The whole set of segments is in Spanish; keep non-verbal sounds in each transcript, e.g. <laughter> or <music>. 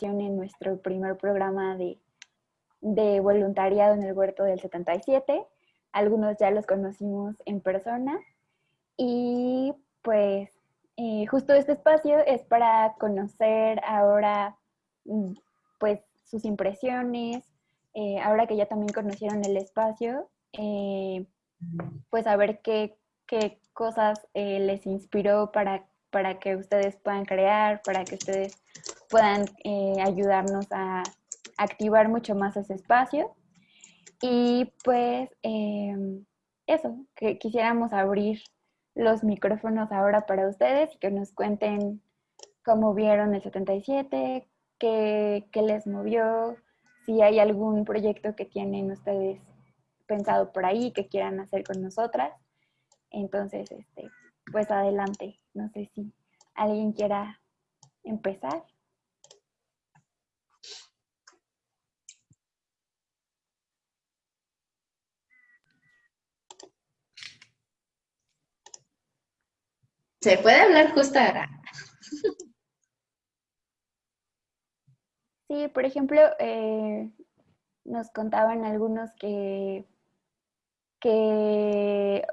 en nuestro primer programa de, de voluntariado en el huerto del 77. Algunos ya los conocimos en persona y pues eh, justo este espacio es para conocer ahora mm, pues sus impresiones, eh, ahora que ya también conocieron el espacio, eh, pues a ver qué, qué cosas les inspiró para, para que ustedes puedan crear, para que ustedes puedan ayudarnos a activar mucho más ese espacio. Y pues eso, que quisiéramos abrir los micrófonos ahora para ustedes y que nos cuenten cómo vieron el 77, qué, qué les movió, si hay algún proyecto que tienen ustedes pensado por ahí que quieran hacer con nosotras. Entonces, este, pues adelante. No sé si alguien quiera empezar. Se puede hablar justo ahora. Sí, por ejemplo, eh, nos contaban algunos que, que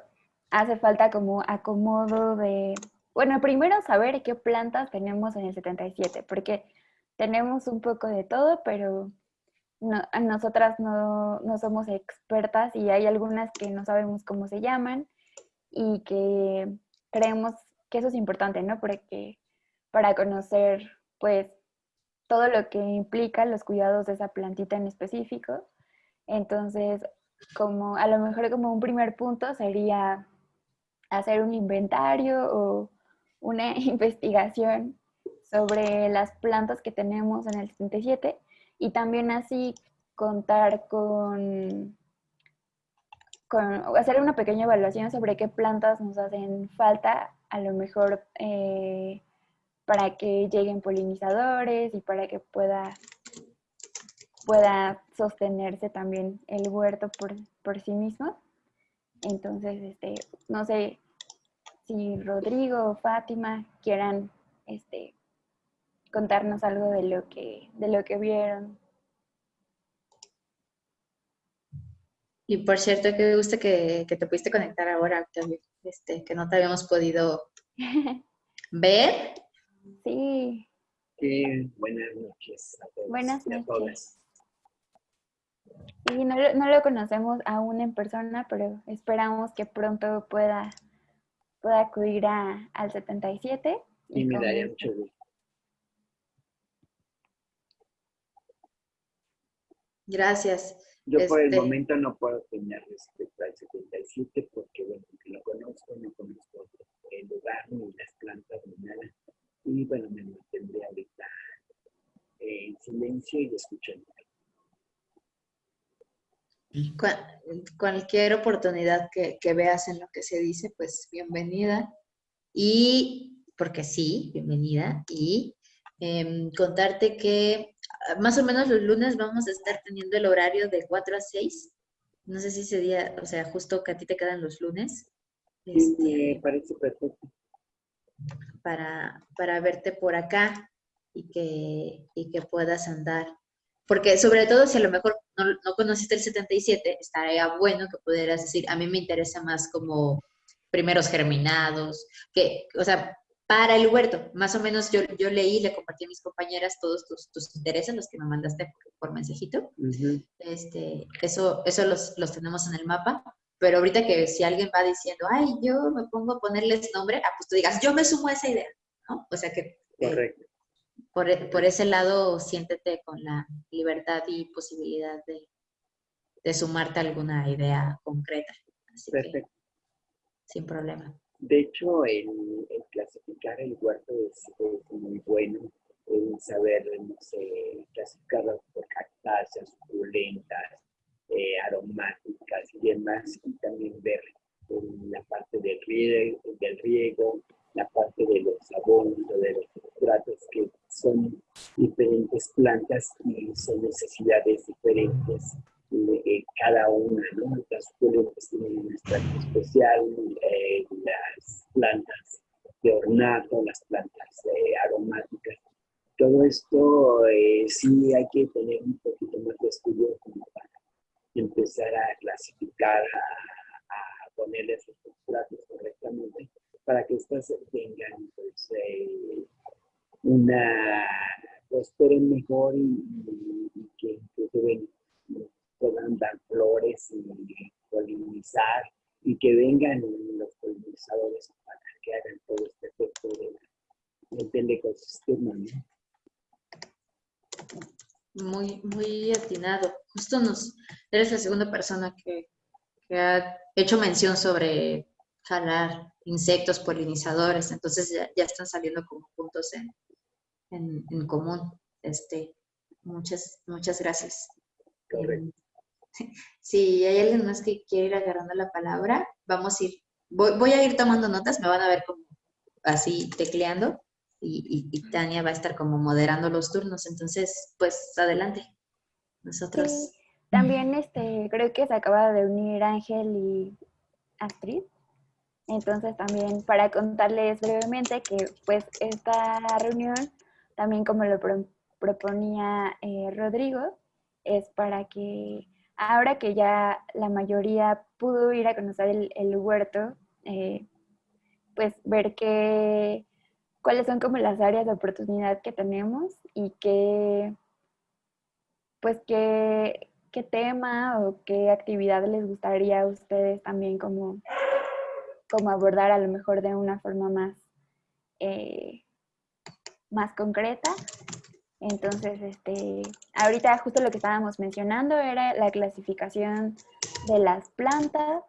hace falta como acomodo de, bueno, primero saber qué plantas tenemos en el 77, porque tenemos un poco de todo, pero nosotras no, no somos expertas y hay algunas que no sabemos cómo se llaman y que creemos que eso es importante, ¿no? Porque para conocer, pues, todo lo que implica los cuidados de esa plantita en específico. Entonces, como a lo mejor como un primer punto sería hacer un inventario o una <laughs> investigación sobre las plantas que tenemos en el 77 y también así contar con hacer una pequeña evaluación sobre qué plantas nos hacen falta, a lo mejor eh, para que lleguen polinizadores y para que pueda, pueda sostenerse también el huerto por, sí mismo. Entonces, este, no sé si Rodrigo o Fátima quieran este, contarnos algo de lo que, de lo que vieron Y por cierto, que me gusta que, te pudiste conectar ahora, Octavio, este, que no te habíamos podido <laughs> ver. Sí. buenas noches a todos. Buenas noches. Y no, no, lo conocemos aún en persona, pero esperamos que pronto pueda, pueda acudir a, al 77. Y, me daría mucho gusto. Gracias. Yo por el este momento no puedo opinar respecto al 77 porque, bueno, lo conozco, no conozco el lugar, ni las plantas, ni nada. Y bueno, me mantendré ahorita en silencio y escuchando. Cualquier oportunidad que, que, veas en lo que se dice, pues bienvenida. Y, porque sí, bienvenida. Y eh, contarte que más o menos los lunes vamos a estar teniendo el horario de 4 a 6. No sé si ese día, o sea, justo que a ti te quedan los lunes. Sí, me este, parece perfecto. Para, para verte por acá y que, y que puedas andar. Porque sobre todo si a lo mejor no, no conociste el 77, estaría bueno que pudieras decir, a mí me interesa más como primeros germinados, que, o sea, para el huerto. Más o menos yo, yo leí, le compartí a mis compañeras todos tus, tus intereses, los que me mandaste por, mensajito. este, eso eso los, los, tenemos en el mapa. Pero ahorita que si alguien va diciendo, ay, yo me pongo a ponerles nombre, ah, pues tú digas, yo me sumo a esa idea, ¿no? O sea que... Correcto. Por, por, ese lado, siéntete con la libertad y posibilidad de, de sumarte alguna idea concreta. Perfecto. sin problema. De hecho, el, clasificar el huerto es, muy bueno, el saber, no sé, clasificarlo por cactáceas, suculentas, eh, aromáticas y demás, y también ver la parte del riego, del riego, la parte de los o de los sustratos que son diferentes plantas y son necesidades diferentes eh, cada una, ¿no? Las suculentas tienen un extracto especial, eh, las plantas de ornato, las plantas aromáticas todo esto eh, sí hay que tener un poquito más de estudio como para empezar a clasificar, a, ponerle sus datos correctamente, para que estas tengan pues, eh, una, prosperen mejor y, que incluso puedan dar flores y polinizar y que vengan los polinizadores para que hagan todo este efecto del ecosistema. Muy, muy atinado. Justo nos, eres la segunda persona que, ha hecho mención sobre jalar insectos polinizadores, entonces ya, están saliendo como puntos en, en, común. Este, muchas, muchas gracias. Correcto. <laughs> Si hay alguien más que quiere ir agarrando la palabra, vamos a ir, voy, a ir tomando notas, me van a ver como así tecleando y, Tania va a estar como moderando los turnos, entonces pues adelante. Nosotros. También este, creo que se acaba de unir Ángel y Astrid. Entonces también para contarles brevemente que pues esta reunión, también como lo proponía eh, Rodrigo, es para que ahora que ya la mayoría pudo ir a conocer el, huerto, eh, pues ver qué, cuáles son como las áreas de oportunidad que tenemos y qué, pues qué, qué tema o qué actividad les gustaría a ustedes también como, como abordar a lo mejor de una forma más, eh, más concreta entonces, este, ahorita justo lo que estábamos mencionando era la clasificación de las plantas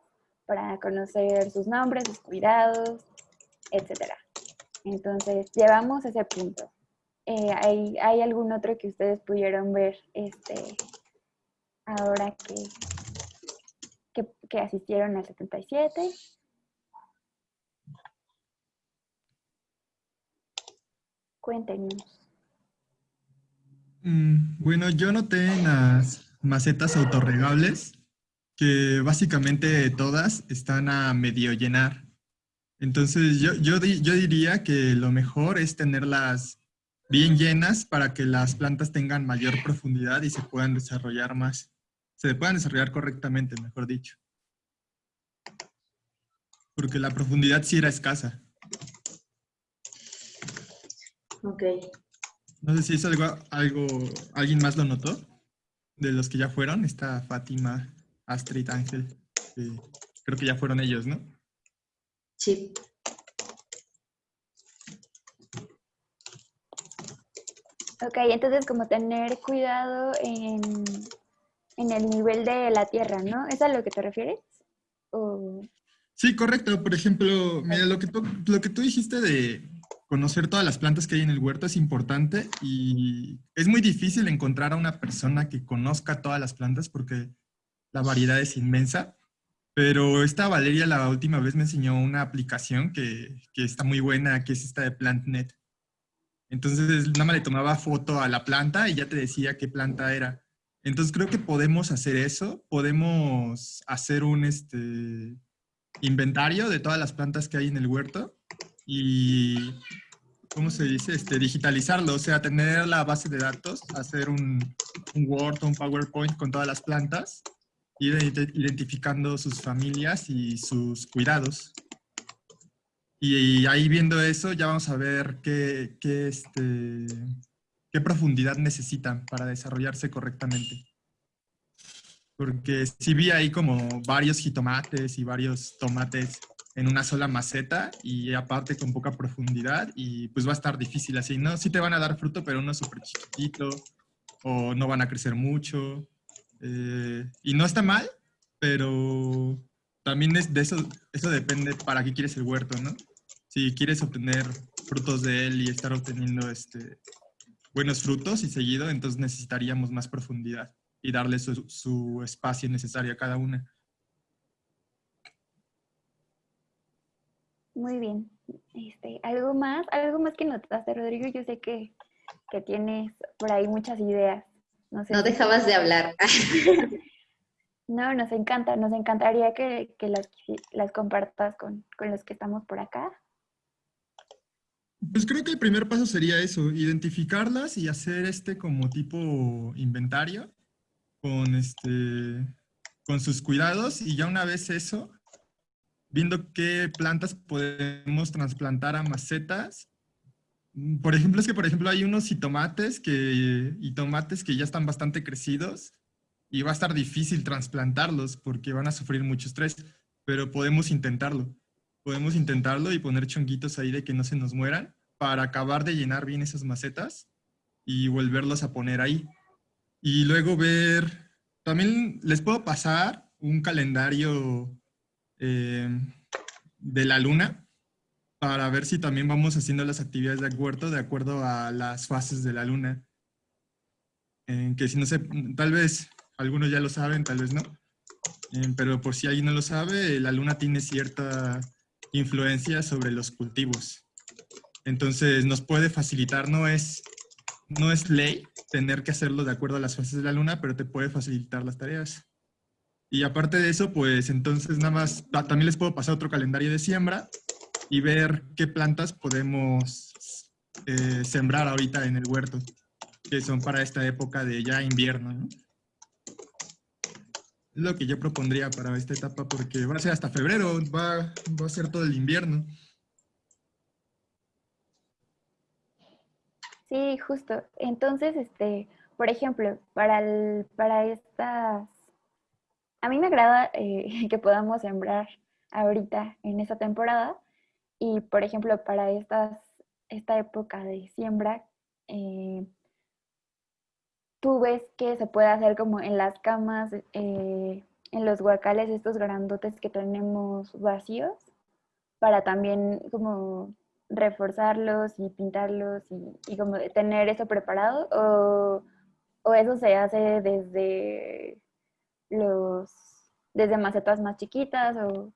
para conocer sus nombres, sus cuidados, etc. Entonces, llevamos ese punto. Eh, ¿hay, ¿hay, algún otro que ustedes pudieron ver este, ahora que, que, que asistieron al 77? Mm, bueno, yo noté en las macetas autorregables que básicamente todas están a medio llenar. Entonces yo, yo, yo diría que lo mejor es tenerlas bien llenas para que las plantas tengan mayor profundidad y se puedan desarrollar más. Se puedan desarrollar correctamente, mejor dicho. Porque la profundidad sí era escasa. Ok. No sé si es algo, algo, ¿alguien más lo notó? De los que ya fueron, está Fátima, Astrid, Ángel. creo que ya fueron ellos, ¿no? Sí. Ok, entonces como tener cuidado en, en, el nivel de la tierra, ¿no? ¿Es a lo que te refieres? Sí, correcto. Por ejemplo, mira, lo que lo que tú dijiste de, conocer todas las plantas que hay en el huerto es importante y es muy difícil encontrar a una persona que conozca todas las plantas porque la variedad es inmensa. Pero esta Valeria la última vez me enseñó una aplicación que, que está muy buena, que es esta de PlantNet. Entonces nada más le tomaba foto a la planta y ya te decía qué planta era. Entonces creo que podemos hacer eso, podemos hacer un este, inventario de todas las plantas que hay en el huerto y, ¿cómo se dice? Este, digitalizarlo, o sea, tener la base de datos, hacer un, un Word o un PowerPoint con todas las plantas, ir identificando sus familias y sus cuidados. Y ahí viendo eso ya vamos a ver qué, qué, este, qué profundidad necesitan para desarrollarse correctamente. Porque si vi ahí como varios jitomates y varios tomates en una sola maceta y aparte con poca profundidad y pues va a estar difícil así, ¿no? Sí te van a dar fruto, pero uno súper chiquitito o no van a crecer mucho. Eh, y no está mal, pero también es de eso, eso depende para qué quieres el huerto, ¿no? Si quieres obtener frutos de él y estar obteniendo este, buenos frutos y seguido, entonces necesitaríamos más profundidad y darle su, su espacio necesario a cada una. Muy bien. Este, ¿Algo más? ¿Algo más que notaste, Rodrigo? Yo sé que, tienes por ahí muchas ideas. No, no dejabas de hablar. <laughs> <laughs> no, nos encanta. Nos encantaría que, las, las, compartas con, los que estamos por acá. Pues creo que el primer paso sería eso, identificarlas y hacer este como tipo inventario con, este, con sus cuidados y ya una vez eso, viendo qué plantas podemos trasplantar a macetas. Por ejemplo, es que por ejemplo hay unos y tomates que, y tomates que ya están bastante crecidos y va a estar difícil trasplantarlos porque van a sufrir mucho estrés, pero podemos intentarlo podemos intentarlo y poner chonguitos ahí de que no se nos mueran para acabar de llenar bien esas macetas y volverlos a poner ahí. Y luego ver, también les puedo pasar un calendario eh, de la luna para ver si también vamos haciendo las actividades de acuerdo de acuerdo a las fases de la luna. Eh, que si no sé, tal vez algunos ya lo saben, tal vez no. Eh, pero por si alguien no lo sabe, la luna tiene cierta influencia sobre los cultivos. Entonces nos puede facilitar, no es, no es ley tener que hacerlo de acuerdo a las fases de la luna, pero te puede facilitar las tareas. Y aparte de eso, pues entonces nada más, también les puedo pasar otro calendario de siembra y ver qué plantas podemos eh, sembrar ahorita en el huerto, que son para esta época de ya invierno. ¿no? lo que yo propondría para esta etapa porque va a ser hasta febrero, va, va a ser todo el invierno. Sí, justo. Entonces, este, por ejemplo, para, el, para estas... A mí me agrada eh, <laughs> que podamos sembrar ahorita en esta temporada y, por ejemplo, para estas, esta época de siembra, eh, tú ves que se puede hacer como en las camas, eh, en los guacales, estos grandotes que tenemos vacíos, para también como reforzarlos y pintarlos y, como tener eso preparado, o, eso se hace desde los, desde macetas más chiquitas, o,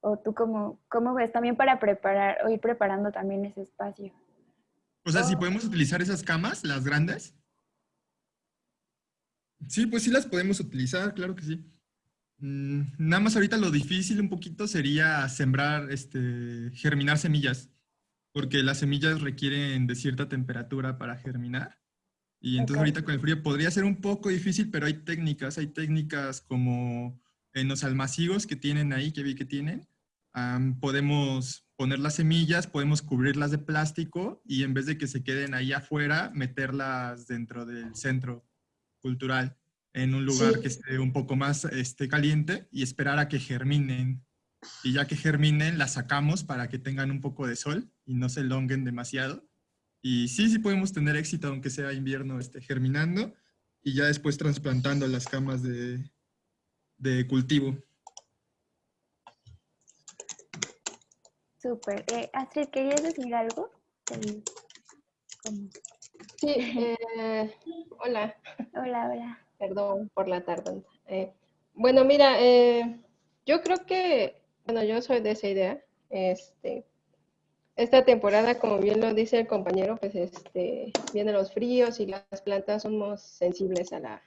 o tú como, cómo ves también para preparar, o ir preparando también ese espacio. O sea, si podemos utilizar esas camas, las grandes, Sí, pues sí las podemos utilizar, claro que sí. Mm, nada más ahorita lo difícil un poquito sería sembrar, este, germinar semillas, porque las semillas requieren de cierta temperatura para germinar. Y entonces ahorita con el frío podría ser un poco difícil, pero hay técnicas, hay técnicas como en los almacigos que tienen ahí, que vi que tienen. podemos poner las semillas, podemos cubrirlas de plástico y en vez de que se queden ahí afuera, meterlas dentro del centro cultural en un lugar que esté un poco más este, caliente y esperar a que germinen. Y ya que germinen, las sacamos para que tengan un poco de sol y no se longuen demasiado. Y sí, sí podemos tener éxito, aunque sea invierno, este, germinando y ya después trasplantando las camas de, de cultivo. Súper. Eh, Astrid, ¿querías decir algo? Sí, eh, hola. Hola, hola. Perdón por la tardanza. Eh, bueno, mira, eh, yo creo que, bueno, yo soy de esa idea. Este, esta temporada, como bien lo dice el compañero, pues este, vienen los fríos y las plantas somos sensibles a, la,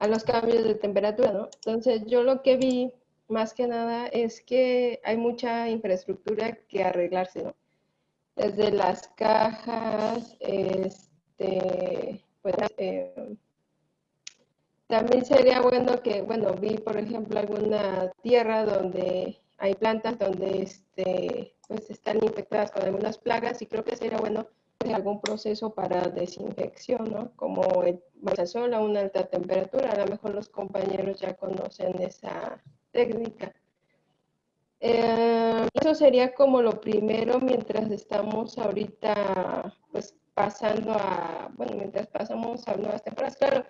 a los cambios de temperatura, ¿no? Entonces, yo lo que vi más que nada es que hay mucha infraestructura que arreglarse, ¿no? Desde las cajas, este, pues, eh, también sería bueno que, bueno, vi por ejemplo alguna tierra donde hay plantas donde este, pues están infectadas con algunas plagas y creo que sería bueno algún proceso para desinfección, ¿no? Como el sol a una alta temperatura, a lo mejor los compañeros ya conocen esa técnica. Eh, eso sería como lo primero mientras estamos ahorita pues pasando a, bueno, mientras pasamos a nuevas temporadas. Claro,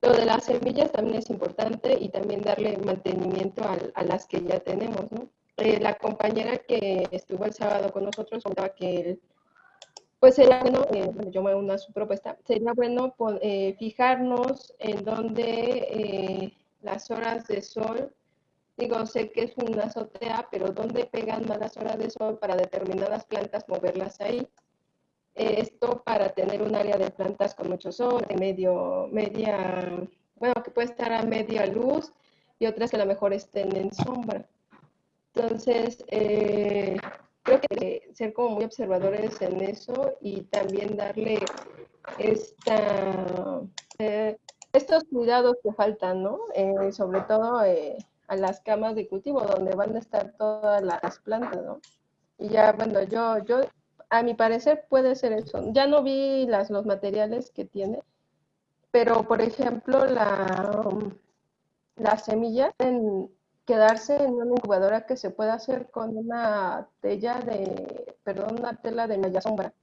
lo de las semillas también es importante y también darle mantenimiento a, las que ya tenemos, ¿no? Eh, la compañera que estuvo el sábado con nosotros contaba que pues sería bueno, eh, bueno, yo me uno a su propuesta, sería bueno eh, fijarnos en donde las horas de sol, digo, sé que es una azotea, pero dónde pegan más las horas de sol para determinadas plantas, moverlas ahí esto para tener un área de plantas con mucho sol, de medio, media, bueno, que puede estar a media luz y otras que a lo mejor estén en sombra. Entonces, eh, creo que ser como muy observadores en eso y también darle esta, eh, estos cuidados que faltan, ¿no? Eh, sobre todo eh, a las camas de cultivo donde van a estar todas las plantas, ¿no? Y ya, bueno, yo, yo, a mi parecer puede ser eso. Ya no vi las, los materiales que tiene, pero por ejemplo, la, la semilla en quedarse en una incubadora que se puede hacer con una tela de, perdón, una tela de malla sombra.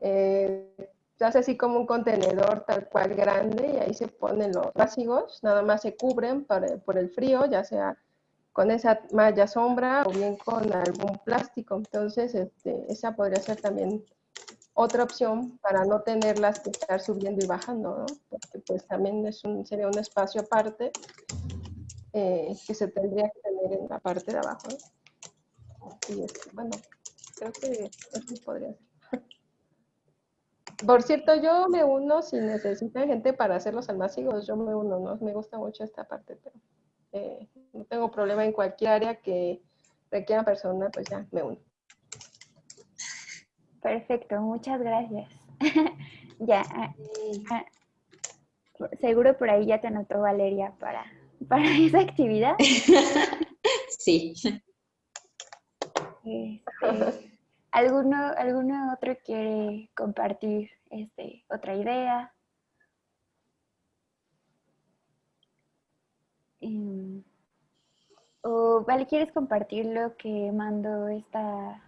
Eh, se hace así como un contenedor tal cual grande y ahí se ponen los básicos, nada más se cubren por el frío, ya sea con esa malla sombra o bien con algún plástico. Entonces, este, esa podría ser también otra opción para no tenerlas que estar subiendo y bajando. Porque pues también es un, sería un espacio aparte eh, que se tendría que tener en la parte de abajo. Y este, bueno, creo que eso podría ser. Por cierto, yo me uno si necesitan gente para hacer los almácigos, yo me uno, ¿no? Me gusta mucho esta parte, pero eh, no tengo problema en cualquier área que requiera persona, pues ya me uno. Perfecto, muchas gracias. <laughs> ya, ah, ah, seguro por ahí ya te anotó Valeria para, para esa actividad. <laughs> sí. Este, ¿alguno, ¿Alguno otro quiere compartir este, otra idea? Em, o, vale, ¿quieres compartir lo que mandó esta,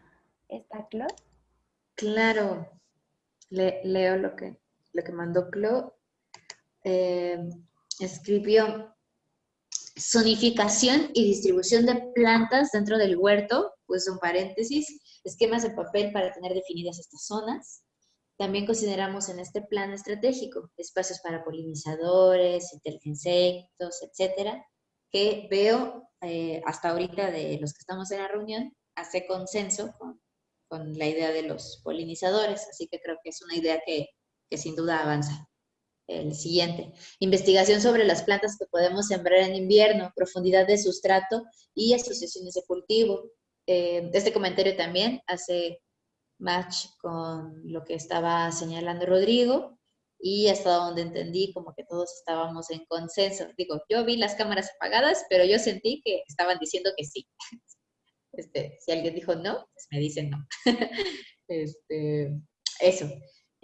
esta Clo? Claro, leo lo que, lo que mandó Clo. Eh, escribió zonificación y distribución de plantas dentro del huerto, pues un paréntesis, esquemas de papel para tener definidas estas zonas. También consideramos en este plan estratégico espacios para polinizadores, insectos, etcétera, que veo eh, hasta ahorita de los que estamos en la reunión, hace consenso con, con, la idea de los polinizadores, así que creo que es una idea que, que sin duda avanza. El siguiente, investigación sobre las plantas que podemos sembrar en invierno, profundidad de sustrato y asociaciones de cultivo. Eh, este comentario también hace match con lo que estaba señalando Rodrigo y hasta donde entendí como que todos estábamos en consenso. Digo, yo vi las cámaras apagadas, pero yo sentí que estaban diciendo que sí. <laughs> Este, si alguien dijo no, pues me dicen no. <laughs> Este, eso.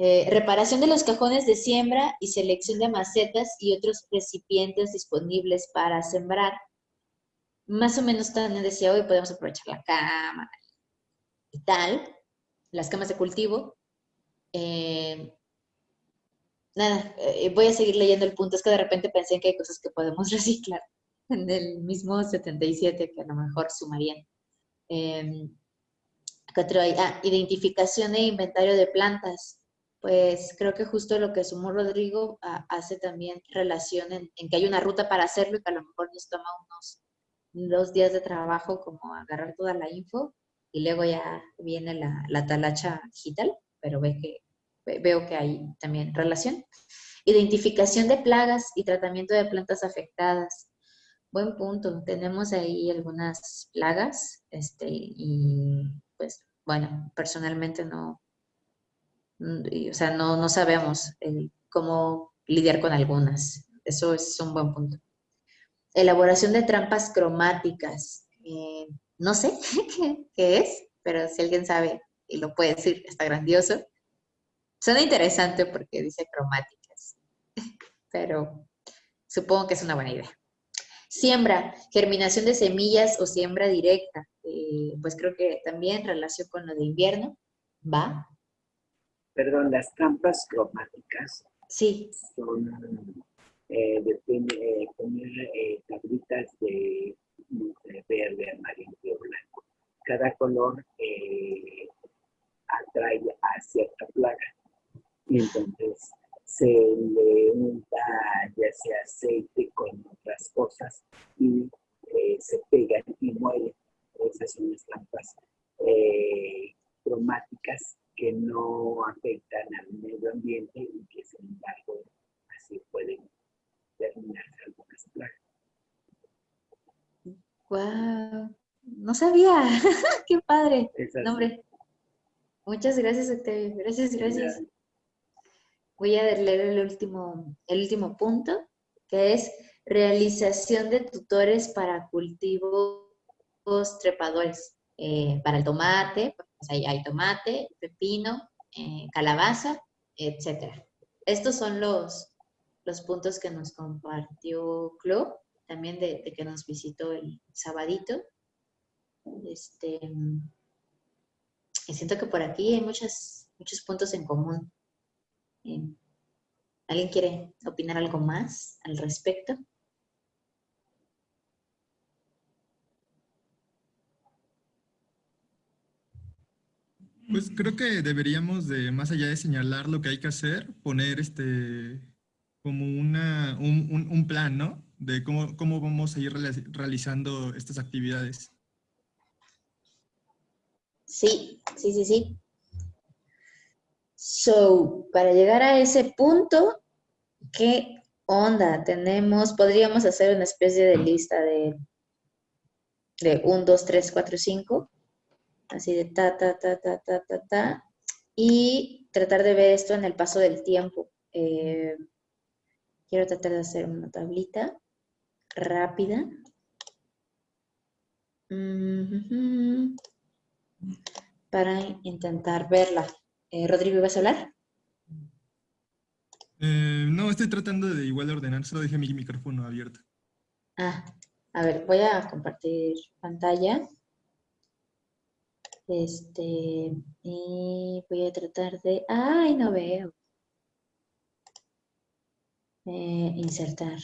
Eh, reparación de los cajones de siembra y selección de macetas y otros recipientes disponibles para sembrar. Más o menos también decía hoy podemos aprovechar la cámara y tal las camas de cultivo. Eh, nada, eh, voy a seguir leyendo el punto. Es que de repente pensé que hay cosas que podemos <laughs> reciclar en el mismo 77 que a lo mejor sumarían. Eh, ah, identificación e inventario de plantas. Pues creo que justo lo que sumó Rodrigo ah, hace también relación en, que hay una ruta para hacerlo y que a lo mejor nos toma unos dos días de trabajo como agarrar toda la info y luego ya viene la, la talacha digital, pero veo que hay también relación. Identificación de plagas y tratamiento de plantas afectadas. Buen punto. Tenemos ahí algunas plagas este, y pues bueno, personalmente no, o sea, no, no sabemos cómo lidiar con algunas. Eso es un buen punto. Elaboración de trampas cromáticas. Eh, no sé <laughs> qué, es, pero si alguien sabe y lo puede decir, está grandioso. Suena interesante porque dice cromáticas, <laughs> pero supongo que es una buena idea. Siembra, germinación de semillas o siembra directa. Eh, pues creo que también relación con lo de invierno. ¿Va? Perdón, las trampas cromáticas. Sí. Son, eh, eh poner eh, tablitas de verde, amarillo, blanco. Cada color eh, atrae a cierta plaga. Y entonces se le unta ya sea aceite con otras cosas y eh, se pegan y mueren. Esas son las lampas eh, cromáticas que no afectan al medio ambiente y que sin embargo así pueden terminar algunas plagas. Wow, no sabía. <laughs> Qué padre. Nombre. Muchas gracias, Octavio. Gracias, gracias. Voy a leer el último, el último punto, que es realización de tutores para cultivos trepadores. Eh, para el tomate, pues hay tomate, pepino, eh, calabaza, etc. Estos son los, los puntos que nos compartió Club, también de, que nos visitó el sabadito. Este, y siento que por aquí hay muchos puntos en común. ¿Alguien quiere opinar algo más al respecto? Pues creo que deberíamos de, más allá de señalar lo que hay que hacer, poner este como una, un, plan, ¿no? De cómo, cómo vamos a ir realizando estas actividades. Sí, sí, sí, sí. So, para llegar a ese punto, ¿qué onda tenemos? Podríamos hacer una especie de lista de, de 1, 2, 3, 4, 5 así de ta, ta, ta, ta, ta, ta, ta, y tratar de ver esto en el paso del tiempo. Eh, quiero tratar de hacer una tablita rápida. Para intentar verla. Eh, Rodrigo, ¿vas a hablar? Eh, no, estoy tratando de igual ordenar, solo dejé mi micrófono abierto. Ah, a ver, voy a compartir pantalla. Este, y voy a tratar de... ¡Ay, no veo! Eh, insertar.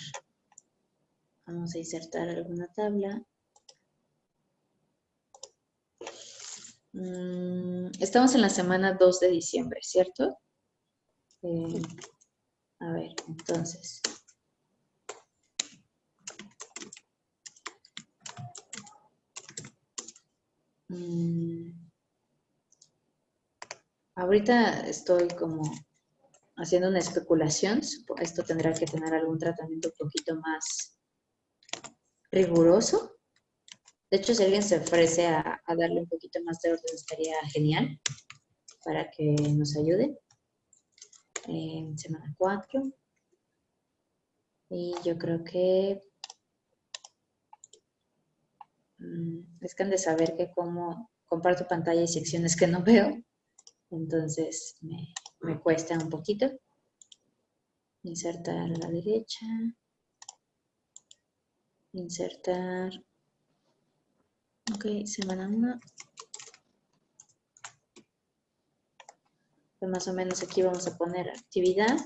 Vamos a insertar alguna tabla. Mm, estamos en la semana 2 de diciembre, ¿cierto? Eh, a ver, entonces... Mm. Ahorita estoy como haciendo una especulación. Esto tendrá que tener algún tratamiento un poquito más riguroso. De hecho, si alguien se ofrece a, darle un poquito más de orden, estaría genial para que nos ayude. En semana 4. Y yo creo que es que han de saber que como comparto pantalla y secciones que no veo, entonces me, cuesta un poquito. Insertar a la derecha. Insertar. Ok, semana 1. Pues más o menos aquí vamos a poner actividad.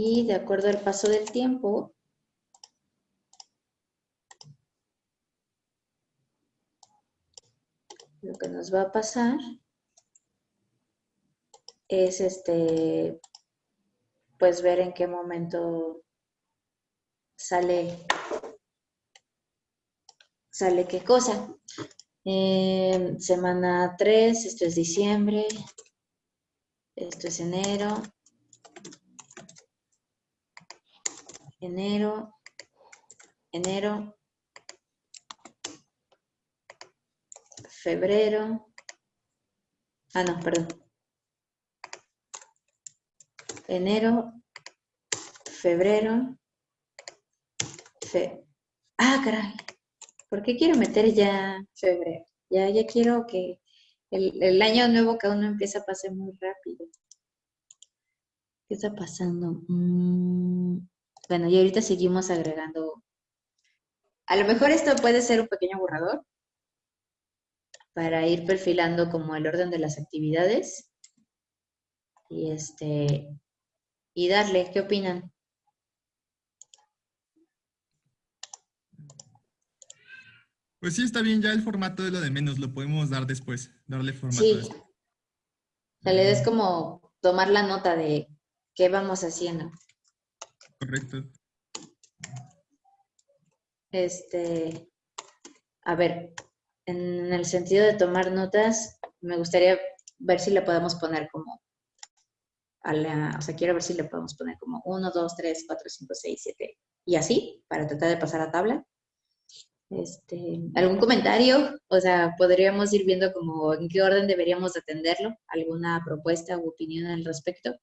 Y de acuerdo al paso del tiempo, lo que nos va a pasar es este, pues ver en qué momento sale, sale qué cosa. semana 3, esto es diciembre, esto es enero, enero, enero, febrero, ah, no, perdón, enero, febrero, fe, ah, caray, ¿por qué quiero meter ya febrero? Ya, ya quiero que el, año nuevo que uno empieza a pasar muy rápido. ¿Qué está pasando? Mm, bueno, y ahorita seguimos agregando. A lo mejor esto puede ser un pequeño borrador para ir perfilando como el orden de las actividades. Y este y darle, ¿qué opinan? Pues sí, está bien, ya el formato de lo de menos, lo podemos dar después, darle formato. Sí. O sea, le des como tomar la nota de qué vamos haciendo. Correcto. Este, a ver, en el sentido de tomar notas, me gustaría ver si le podemos poner como a la, o sea, quiero ver si le podemos poner como 1, 2, 3, 4, 5, 6, 7 y así, para tratar de pasar a tabla. Este, ¿Algún comentario? O sea, podríamos ir viendo como en qué orden deberíamos atenderlo. ¿Alguna propuesta u opinión al respecto?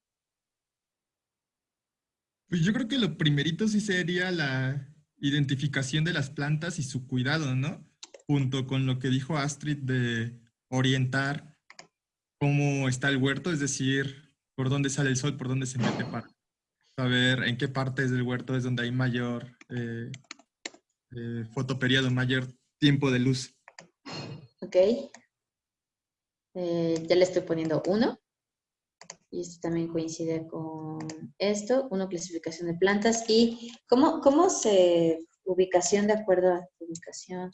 Pues yo creo que lo primerito sí sería la identificación de las plantas y su cuidado, ¿no? Junto con lo que dijo Astrid de orientar cómo está el huerto, es decir, por dónde sale el sol, por dónde se mete para saber en qué partes del huerto es donde hay mayor eh, eh, fotoperiodo, mayor tiempo de luz. Ok. Eh, ya le estoy poniendo uno. Y esto también coincide con esto. Uno, clasificación de plantas. ¿Y cómo, cómo se ubicación de acuerdo a ubicación?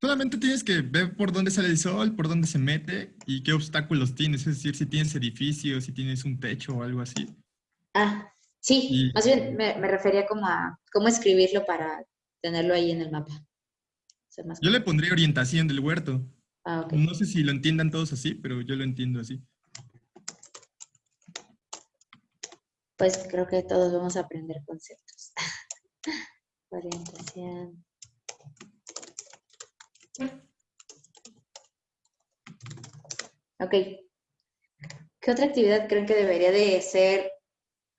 Solamente tienes que ver por dónde sale el sol, por dónde se mete y qué obstáculos tienes. Es decir, si tienes edificios, si tienes un techo o algo así. Ah, sí. Más bien me, refería como a cómo escribirlo para tenerlo ahí en el mapa. Yo le pondría orientación del huerto. Ah, no sé si lo entiendan todos así, pero yo lo entiendo así. Pues creo que todos vamos a aprender conceptos. <laughs> orientación. Ok. ¿Qué otra actividad creen que debería de ser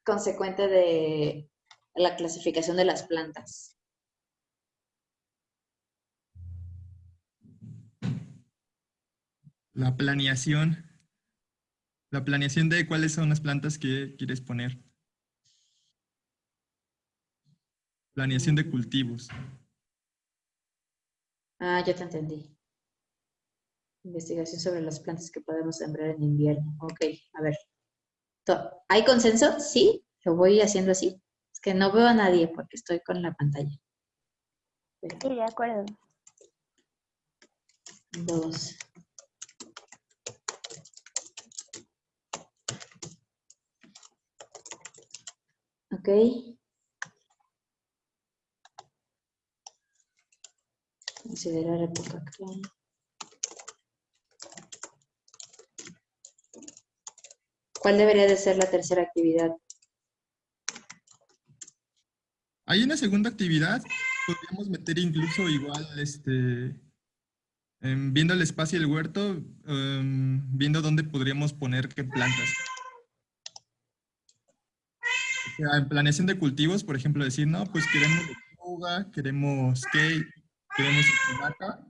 consecuente de la clasificación de las plantas? La planeación. La planeación de cuáles son las plantas que quieres poner. Planeación de cultivos. Ah, ya te entendí. Investigación sobre las plantas que podemos sembrar en invierno. Ok, a ver. ¿Hay consenso? Sí, lo voy haciendo así. Es que no veo a nadie porque estoy con la pantalla. Sí, de acuerdo. Dos. Ok. Considerar época actual. ¿Cuál debería de ser la tercera actividad? Hay una segunda actividad, podríamos meter incluso igual, este, em, viendo el espacio del huerto, em, viendo dónde podríamos poner qué plantas. en planeación de cultivos, por ejemplo, decir, no, pues queremos lechuga, queremos cake, queremos espinaca,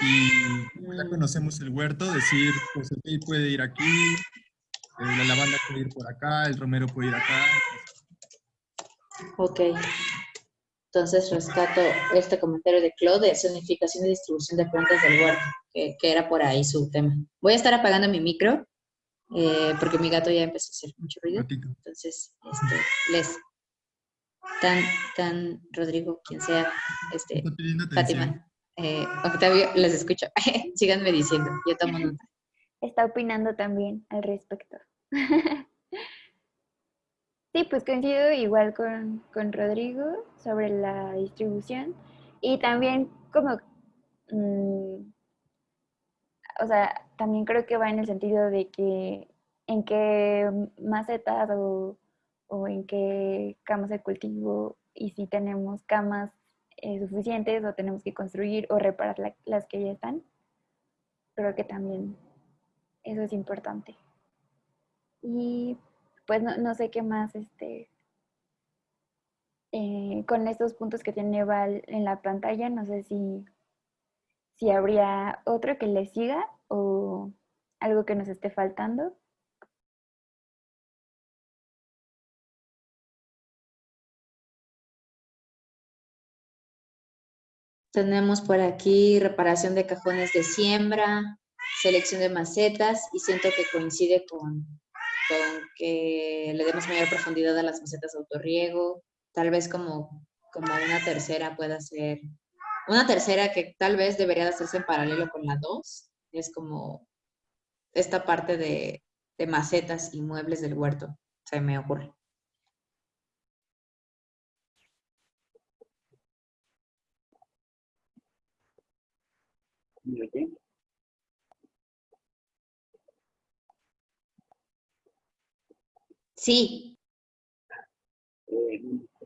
y ya conocemos el huerto, decir, pues el cake puede ir aquí, eh, la lavanda puede ir por acá, el romero puede ir acá. Ok. Entonces rescato este comentario de Claude de zonificación y distribución de plantas del huerto, que, era por ahí su tema. Voy a estar apagando mi micro, eh, porque mi gato ya empezó a hacer mucho ruido. Entonces, este, les, tan, tan, Rodrigo, quien sea, este, Fátima, eh, Octavio, les escucho. <laughs> Síganme diciendo, yo tomo nota. Está opinando también al respecto. <laughs> sí, pues coincido igual con, Rodrigo sobre la distribución y también como, mm, o sea, también creo que va en el sentido de que en qué macetas o, o en qué camas de cultivo y si tenemos camas eh, suficientes o tenemos que construir o reparar las que ya están. Creo que también eso es importante. Y pues no, sé qué más, este, eh, con estos puntos que tiene Val en la pantalla, no sé si, si habría otro que le siga o algo que nos esté faltando. Tenemos por aquí reparación de cajones de siembra, selección de macetas y siento que coincide con, que le demos mayor profundidad a las macetas de autorriego, tal vez como, como una tercera pueda ser, una tercera que tal vez debería de hacerse en paralelo con la dos, es como esta parte de, de macetas y muebles del huerto, se me ocurre. Sí. Eh,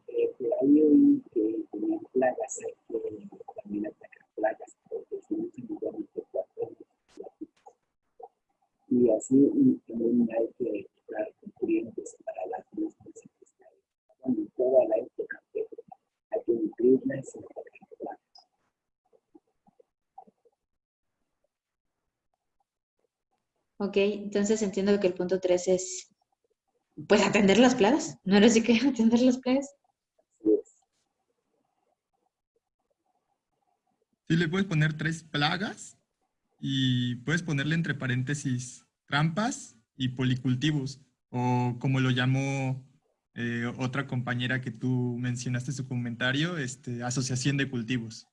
eh, ahí oí que tenían plagas, hay que también atacar plagas, porque si no se y así y también hay que comprar nutrientes para las mismas bueno, toda la época, hay que nutrirlas y Ok, entonces entiendo que el punto 3 es, pues, atender las plagas. ¿No era así que <laughs> atender las plagas? Sí, le puedes poner tres plagas y puedes ponerle entre paréntesis trampas y policultivos, o como lo llamó eh, otra compañera que tú mencionaste en su comentario, este, asociación de cultivos.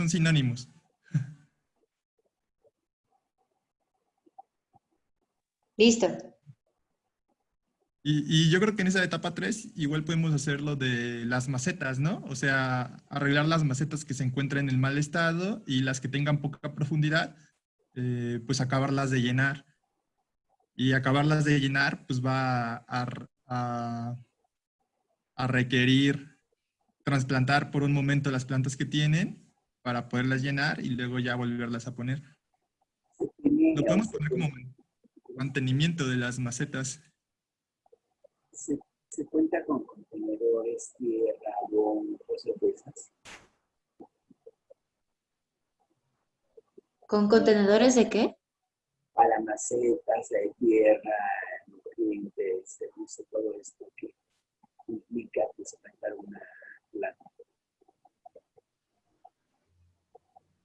Son sinónimos. Listo. Y, yo creo que en esa etapa 3 igual podemos hacer lo de las macetas, ¿no? O sea, arreglar las macetas que se encuentran en el mal estado y las que tengan poca profundidad, eh, pues acabarlas de llenar. Y acabarlas de llenar, pues va a, a requerir trasplantar por un momento las plantas que tienen para poderlas llenar y luego ya volverlas a poner. Lo podemos poner como mantenimiento de las macetas se, cuenta con contenedores, tierra, bon, cosas de esas. ¿Con contenedores de qué? Para macetas, de tierra, nutrientes, todo esto que implica plantar una planta.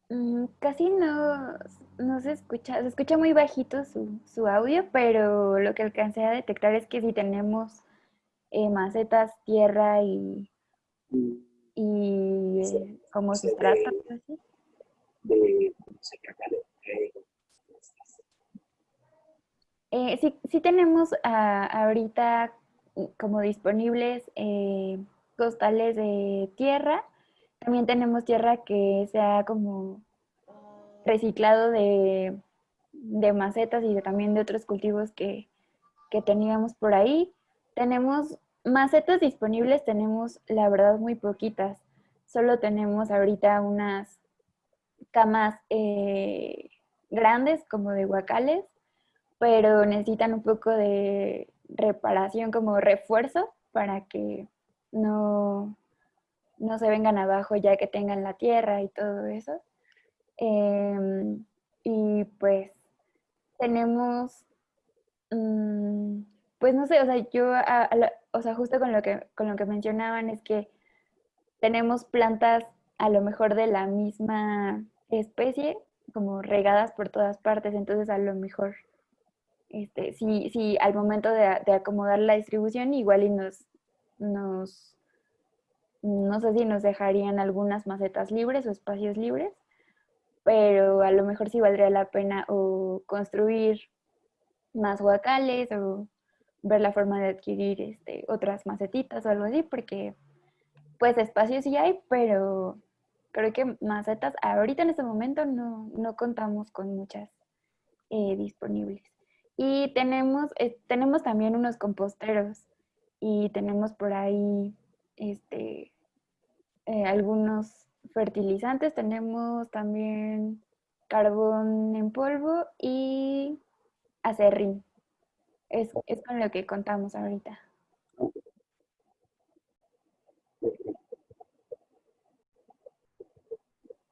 Mm, casi no, no se escucha, se escucha muy bajito su, su, audio, pero lo que alcancé a detectar es que si tenemos eh, macetas, tierra y, y eh, como sustrato. Eh, sí, sí tenemos ah, ahorita como disponibles eh, costales de tierra. También tenemos tierra que sea como reciclado de, de macetas y también de otros cultivos que, que teníamos por ahí. Tenemos Macetas disponibles tenemos, la verdad, muy poquitas. Solo tenemos ahorita unas camas eh, grandes como de guacales, pero necesitan un poco de reparación como refuerzo para que no, no se vengan abajo ya que tengan la tierra y todo eso. Em, y pues tenemos, mm, pues no sé, o sea, yo o sea, justo con lo que, con lo que mencionaban es que tenemos plantas a lo mejor de la misma especie, como regadas por todas partes, entonces a lo mejor, este, si, al momento de, acomodar la distribución, igual y nos, nos, no sé si nos dejarían algunas macetas libres o espacios libres, pero a lo mejor sí valdría la pena o construir más guacales o ver la forma de adquirir este, otras macetitas o algo así, porque pues espacios sí hay, pero creo que macetas ahorita en este momento no, contamos con muchas eh, disponibles. Y tenemos, eh, tenemos también unos composteros y tenemos por ahí este, eh, algunos fertilizantes, tenemos también carbón en polvo y acerrín. Es, con lo que contamos ahorita.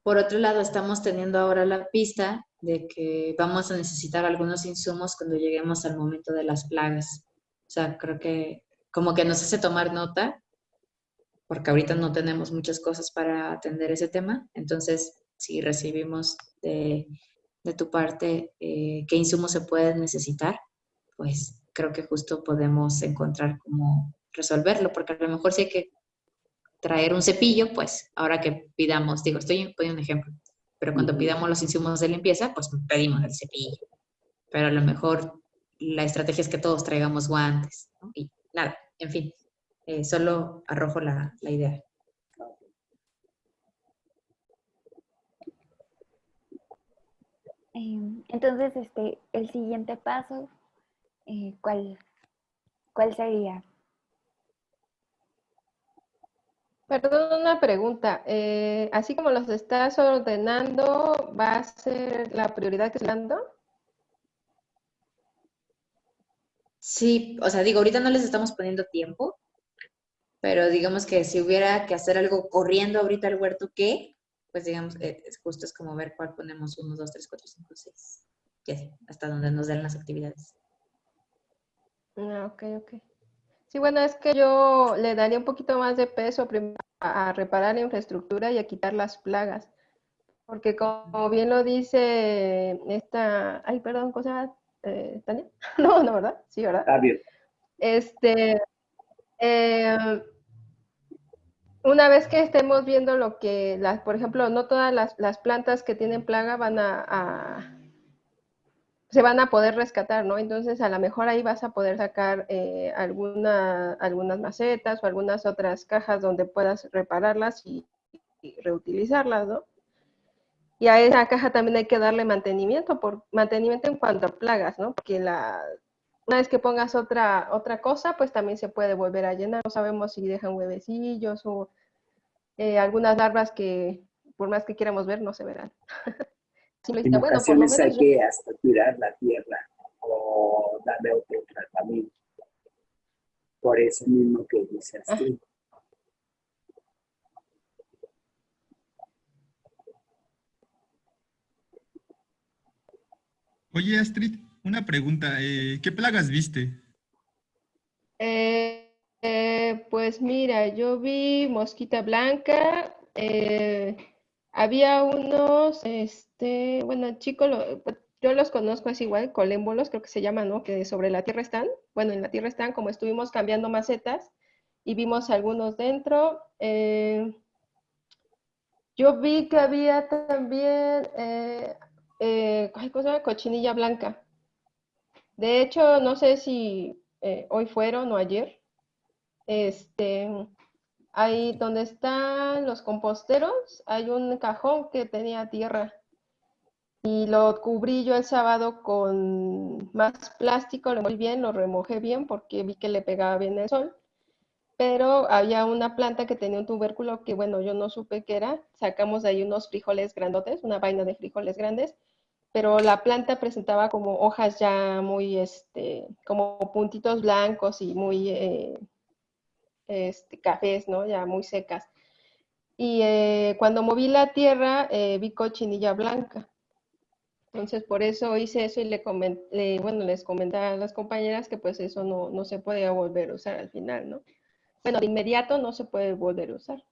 Por otro lado, estamos teniendo ahora la pista de que vamos a necesitar algunos insumos cuando lleguemos al momento de las plagas. O sea, creo que como que nos hace tomar nota, porque ahorita no tenemos muchas cosas para atender ese tema. Entonces, si recibimos de, tu parte eh, qué insumos se pueden necesitar, pues creo que justo podemos encontrar cómo resolverlo, porque a lo mejor si hay que traer un cepillo, pues ahora que pidamos, digo, estoy poniendo un ejemplo, pero cuando pidamos los insumos de limpieza, pues pedimos el cepillo. Pero a lo mejor la estrategia es que todos traigamos guantes, ¿no? Y nada, en fin, eh, solo arrojo la, la idea. Em, entonces, este, el siguiente paso, eh, ¿cuál, ¿cuál sería? Perdón, una pregunta. Eh, así como los estás ordenando, ¿va a ser la prioridad que estás dando? Sí, o sea, digo, ahorita no les estamos poniendo tiempo, pero digamos que si hubiera que hacer algo corriendo ahorita al huerto, ¿qué? Pues digamos, eh, es justo es como ver cuál ponemos 1, 2, 3, 4, 5, 6, ya hasta donde nos den las actividades. Ah, ok, ok. Sí, bueno, es que yo le daría un poquito más de peso a reparar la infraestructura y a quitar las plagas. Porque como bien lo dice esta, ay, perdón, cosa, eh, Tania? <laughs> No, no, ¿verdad? Sí, ¿verdad? Está bien. Este, eh, una vez que estemos viendo lo que, las, por ejemplo, no todas las, plantas que tienen plaga van a se van a poder rescatar, ¿no? Entonces, a lo mejor ahí vas a poder sacar eh, alguna, algunas macetas o algunas otras cajas donde puedas repararlas y, reutilizarlas, ¿no? Y a esa caja también hay que darle mantenimiento, por mantenimiento en cuanto a plagas, ¿no? Porque la, una vez que pongas otra, otra cosa, pues también se puede volver a llenar. No sabemos si dejan huevecillos o eh, algunas larvas que por más que quieramos ver, no se verán. <laughs> en ocasiones hay que hasta tirar la tierra o darle otro tratamiento. Por eso mismo que dice así. Oye, Astrid, una pregunta. Eh, ¿Qué plagas viste? Eh, eh, pues mira, yo vi mosquita blanca, había unos, este, bueno, chicos, pues, yo los conozco así igual, colémbolos, creo que se llaman, ¿no? Que sobre la tierra están. Bueno, en la tierra están, como estuvimos cambiando macetas y vimos algunos dentro. Yo vi que había también, eh? Cochinilla blanca. De hecho, no sé si eh, hoy fueron o ayer. Este, Ahí donde están los composteros, hay un cajón que tenía tierra. Y lo cubrí yo el sábado con más plástico, lo muy bien, lo remojé bien porque vi que le pegaba bien el sol. Pero había una planta que tenía un tubérculo que, bueno, yo no supe qué era. Sacamos de ahí unos frijoles grandotes, una vaina de frijoles grandes pero la planta presentaba como hojas ya muy, este, como puntitos blancos y muy eh, este, cafés, ¿no? Ya muy secas. Y eh, cuando moví la tierra, eh, vi cochinilla blanca. Entonces, por eso hice eso y le comenté, bueno, les comentaba a las compañeras que pues eso no, no se puede volver a usar al final, ¿no? Bueno, de inmediato no se puede volver a usar.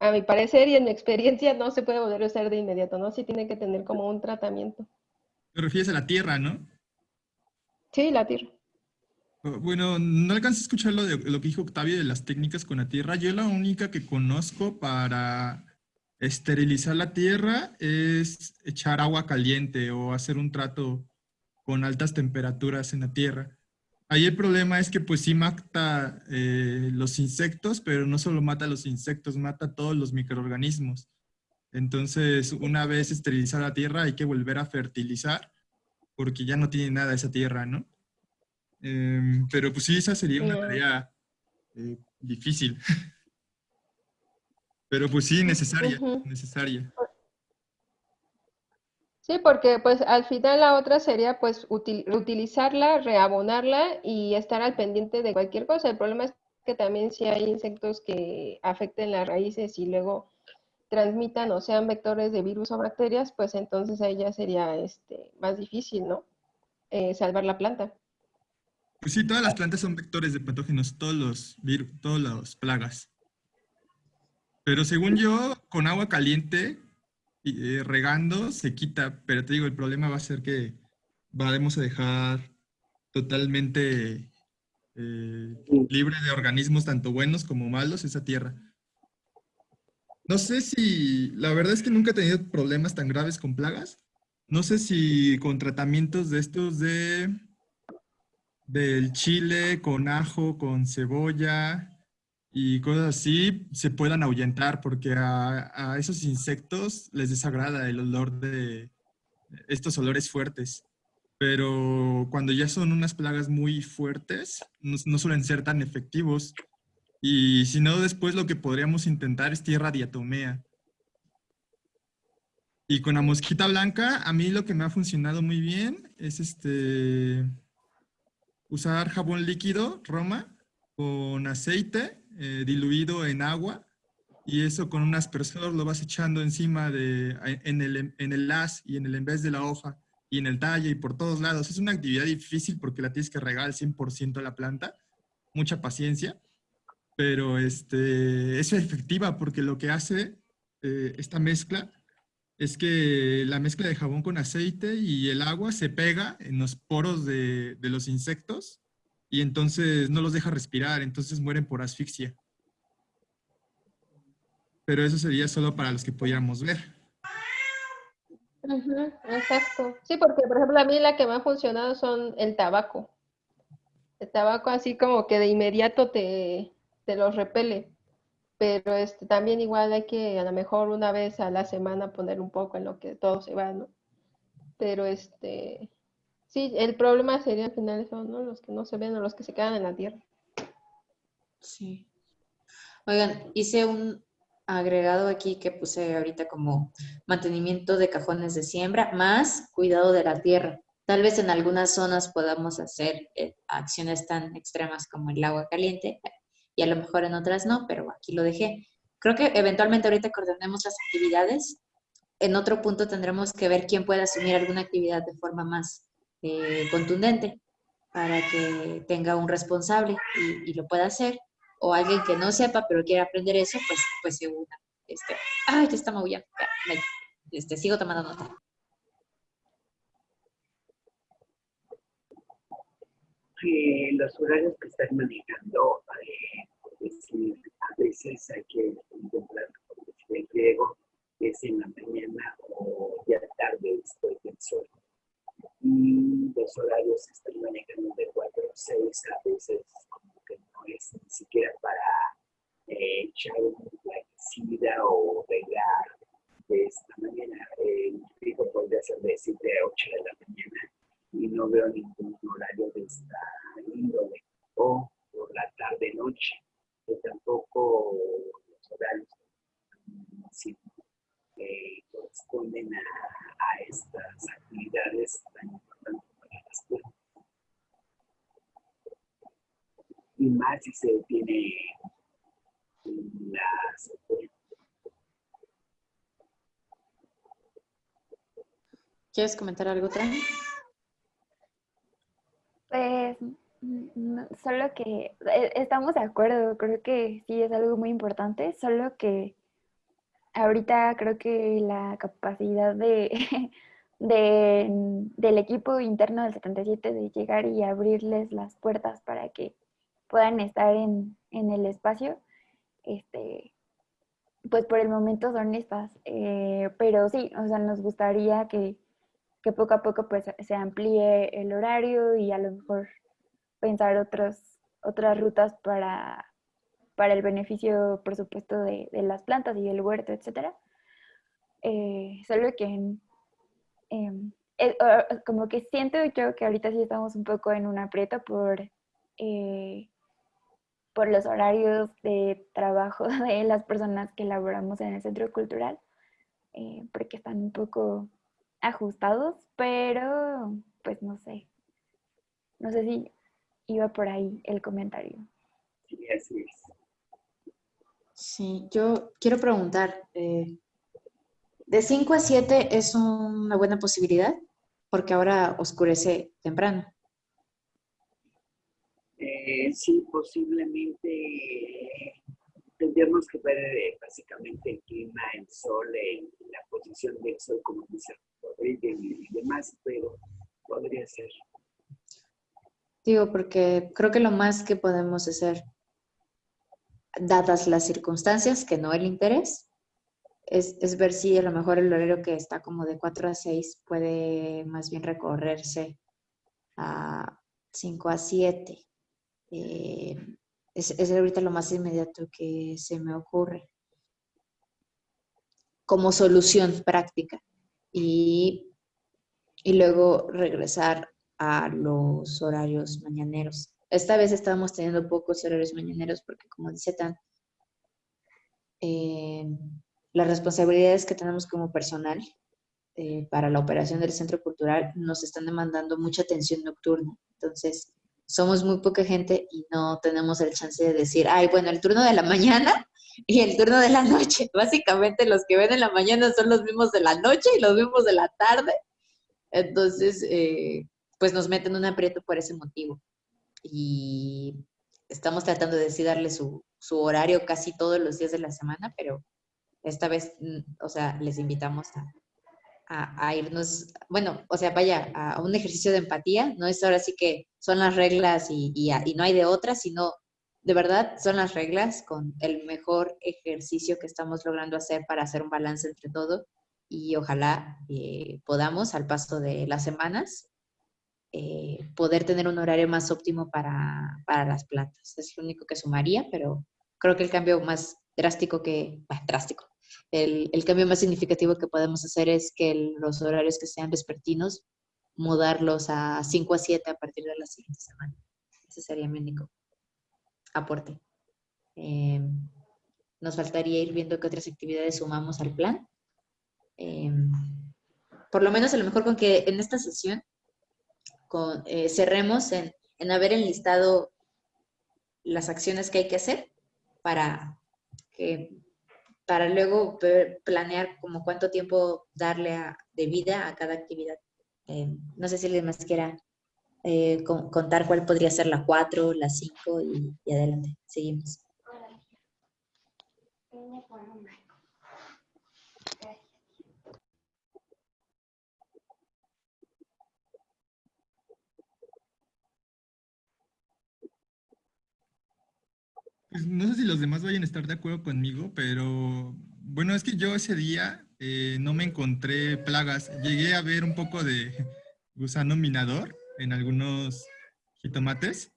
A mi parecer y en mi experiencia no se puede volver a usar de inmediato, ¿no? Sí tiene que tener como un tratamiento. Te refieres a la tierra, ¿no? Sí, la tierra. Bueno, no alcancé a escuchar lo, de, lo que dijo Octavio de las técnicas con la tierra. Yo la única que conozco para esterilizar la tierra es echar agua caliente o hacer un trato con altas temperaturas en la tierra. Ahí el problema es que pues sí mata eh, los insectos, pero no solo mata los insectos, mata todos los microorganismos. Entonces, una vez esterilizada la tierra, hay que volver a fertilizar porque ya no tiene nada esa tierra, ¿no? Em, pero pues sí, esa sería una tarea eh, difícil. <laughs> pero pues sí, necesaria, necesaria. Sí, porque pues al final la otra sería pues utilizarla, reabonarla y estar al pendiente de cualquier cosa. El problema es que también si hay insectos que afecten las raíces y luego transmitan o sean vectores de virus o bacterias, pues entonces ahí ya sería este, más difícil, ¿no? Eh, salvar la planta. Pues sí, todas las plantas son vectores de patógenos, todos los virus, todas las plagas. Pero según yo, con agua caliente, eh, regando, se quita. Pero te digo, el problema va a ser que vamos a dejar totalmente eh, libre de organismos tanto buenos como malos esa tierra. No sé si, la verdad es que nunca he tenido problemas tan graves con plagas. No sé si con tratamientos de estos de del chile con ajo, con cebolla y cosas así se puedan ahuyentar porque a, esos insectos les desagrada el olor de, estos olores fuertes. Pero cuando ya son unas plagas muy fuertes, no, suelen ser tan efectivos. Y si no, después lo que podríamos intentar es tierra diatomea. Y con la mosquita blanca, a mí lo que me ha funcionado muy bien es este usar jabón líquido, Roma, con aceite eh, diluido en agua y eso con un aspersor lo vas echando encima de, en el, en el las y en el en vez de la hoja y en el talle y por todos lados. Es una actividad difícil porque la tienes que regar al 100% a la planta. Mucha paciencia. Pero este, es efectiva porque lo que hace eh, esta mezcla es que la mezcla de jabón con aceite y el agua se pega en los poros de, de los insectos y entonces no los deja respirar, entonces mueren por asfixia pero eso sería solo para los que pudiéramos ver. exacto. Sí, porque por ejemplo a mí la que me ha funcionado son el tabaco. El tabaco así como que de inmediato te, te los repele. Pero este, también igual hay que a lo mejor una vez a la semana poner un poco en lo que todo se va, ¿no? Pero este, sí, el problema sería al final son ¿no? los que no se ven o los que se quedan en la tierra. Sí. Oigan, hice un, agregado aquí que puse ahorita como mantenimiento de cajones de siembra más cuidado de la tierra. Tal vez en algunas zonas podamos hacer eh, acciones tan extremas como el agua caliente y a lo mejor en otras no, pero aquí lo dejé. Creo que eventualmente ahorita coordinemos las actividades. En otro punto tendremos que ver quién puede asumir alguna actividad de forma más eh, contundente para que tenga un responsable y, lo pueda hacer o alguien que no sepa pero quiere aprender eso, pues, pues se una. Este, ay, ya está maullando. Este, sigo tomando nota. los horarios que están manejando, eh, a veces hay que contemplar, el griego, que es en la mañana o ya tarde después del sol. Y los horarios que están manejando de 4 o 6 a veces es ni siquiera para eh, echar un plaguicida o regar de esta manera. El hijo podría ser de 7 a 8 de la mañana y no veo ningún horario de esta índole. O por la tarde-noche, que tampoco los horarios eh, corresponden a, a estas actividades tan importantes para las plantas. y más si se tiene las... ¿Quieres comentar algo, Tran? Pues solo que eh, estamos de acuerdo, creo que sí es algo muy importante, solo que ahorita creo que la capacidad de, <laughs> de, del equipo interno del 77 de llegar y abrirles las puertas para que puedan estar en, el espacio, este, pues por el momento son estas. Eh, pero sí, o sea, nos gustaría que, poco a poco pues se amplíe el horario y a lo mejor pensar otros, otras rutas para, para el beneficio, por supuesto, de, las plantas y el huerto, etc. Eh, solo que em, eh, como que siento yo que ahorita sí estamos un poco en un aprieto por por los horarios de trabajo <laughs> de las personas que laboramos en el centro cultural, eh, porque están un poco ajustados, pero pues no sé. No sé si iba por ahí el comentario. Sí, así es. Sí, yo quiero preguntar, eh, ¿de 5 a 7 es una buena posibilidad? Porque ahora oscurece temprano. Eh, sí, posiblemente tendríamos que ver eh, básicamente el clima, el sol, la posición del sol, como dice Rodríguez y demás, pero podría ser. Digo, porque creo que lo más que podemos hacer, dadas las circunstancias, que no el interés, es, es, ver si a lo mejor el horario que está como de 4 a 6 puede más bien recorrerse a 5 a 7. Eh, es, es, ahorita lo más inmediato que se me ocurre como solución práctica. Y y luego regresar a los horarios mañaneros. Esta vez estábamos teniendo pocos horarios mañaneros porque, como dice Tan, eh, las responsabilidades que tenemos como personal eh, para la operación del centro cultural nos están demandando mucha atención nocturna. Entonces, somos muy poca gente y no tenemos el chance de decir, ay, bueno, el turno de la mañana y el turno de la noche. <laughs> Básicamente los que ven en la mañana son los mismos de la noche y los mismos de la tarde. Entonces, eh, pues nos meten un aprieto por ese motivo. Y estamos tratando de darle su, su horario casi todos los días de la semana, pero esta vez, mm, o sea, les invitamos a, a, irnos, bueno, o sea, vaya, a un ejercicio de empatía, no es ahora sí que son las reglas y, y, y no hay de otras, sino de verdad son las reglas con el mejor ejercicio que estamos logrando hacer para hacer un balance entre todo y ojalá eh, podamos al paso de las semanas eh, poder tener un horario más óptimo para, para, las plantas. Es lo único que sumaría, pero creo que el cambio más drástico que, bah, drástico, el, el, cambio más significativo que podemos hacer es que el, los horarios que sean vespertinos, mudarlos a 5 a 7 a partir de la siguiente semana. Ese sería mi único aporte. Eh, nos faltaría ir viendo qué otras actividades sumamos al plan. Eh, por lo menos a lo mejor con que en esta sesión eh, cerremos en, en, haber enlistado las acciones que hay que hacer para, que, para luego planear como cuánto tiempo darle de vida a cada actividad. Eh, no sé si les más quiera eh, con, contar cuál podría ser la 4, la 5 y, y adelante. Seguimos. Pues no sé si los demás vayan a estar de acuerdo conmigo, pero bueno, es que yo ese día eh, no me encontré plagas. Llegué a ver un poco de gusano minador en algunos jitomates,